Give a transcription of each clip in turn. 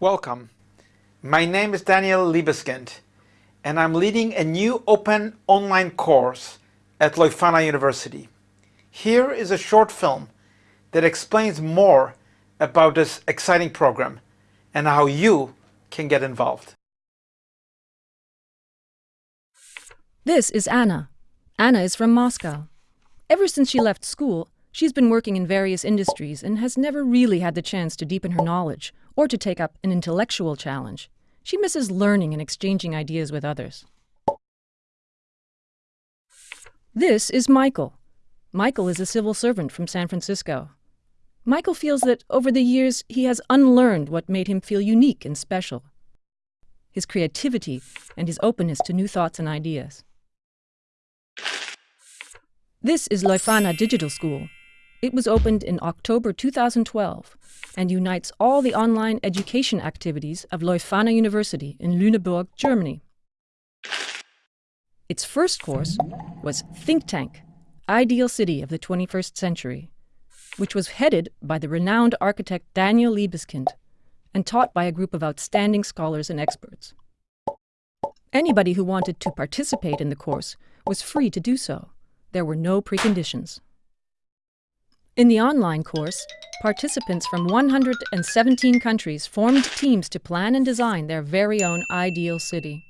Welcome. My name is Daniel Libeskind and I'm leading a new open online course at Leuphana University. Here is a short film that explains more about this exciting program and how you can get involved. This is Anna. Anna is from Moscow. Ever since she left school, she's been working in various industries and has never really had the chance to deepen her knowledge or to take up an intellectual challenge. She misses learning and exchanging ideas with others. This is Michael. Michael is a civil servant from San Francisco. Michael feels that over the years he has unlearned what made him feel unique and special his creativity and his openness to new thoughts and ideas. This is Leuphana Digital School. It was opened in October 2012 and unites all the online education activities of Leuphana University in Lüneburg, Germany. Its first course was Think Tank, Ideal City of the 21st Century, which was headed by the renowned architect Daniel Libeskind and taught by a group of outstanding scholars and experts. Anybody who wanted to participate in the course was free to do so. There were no preconditions. In the online course, participants from 117 countries formed teams to plan and design their very own ideal city.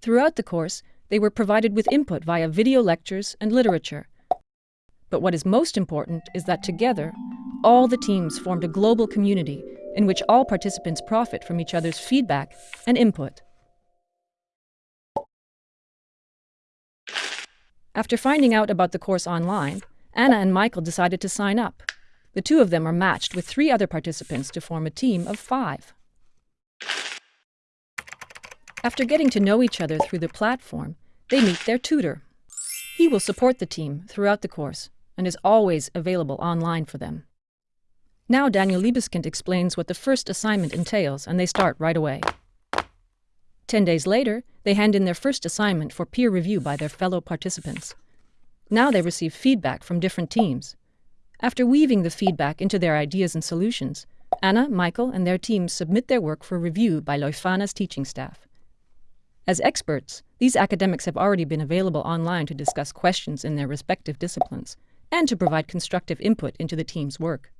Throughout the course, they were provided with input via video lectures and literature. But what is most important is that together, all the teams formed a global community in which all participants profit from each other's feedback and input. After finding out about the course online, Anna and Michael decided to sign up. The two of them are matched with three other participants to form a team of five. After getting to know each other through the platform, they meet their tutor. He will support the team throughout the course and is always available online for them. Now Daniel Libeskind explains what the first assignment entails, and they start right away. Ten days later, they hand in their first assignment for peer review by their fellow participants. Now they receive feedback from different teams. After weaving the feedback into their ideas and solutions, Anna, Michael, and their teams submit their work for review by Leuphana's teaching staff. As experts, these academics have already been available online to discuss questions in their respective disciplines and to provide constructive input into the team's work.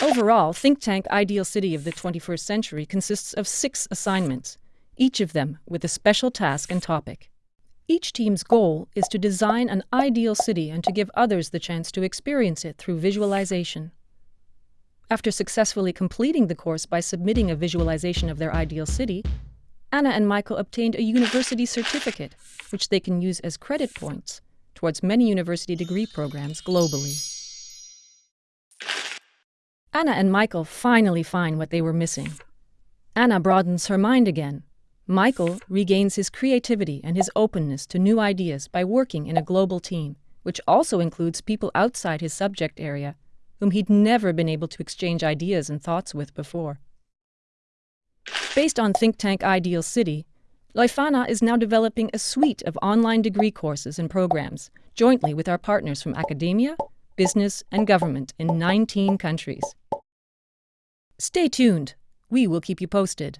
Overall, Think Tank Ideal City of the 21st Century consists of six assignments, each of them with a special task and topic. Each team's goal is to design an ideal city and to give others the chance to experience it through visualization. After successfully completing the course by submitting a visualization of their ideal city, Anna and Michael obtained a university certificate, which they can use as credit points towards many university degree programs globally. Anna and Michael finally find what they were missing. Anna broadens her mind again. Michael regains his creativity and his openness to new ideas by working in a global team, which also includes people outside his subject area, whom he'd never been able to exchange ideas and thoughts with before. Based on think tank Ideal City, Leuphana is now developing a suite of online degree courses and programs jointly with our partners from academia, business, and government in 19 countries. Stay tuned. We will keep you posted.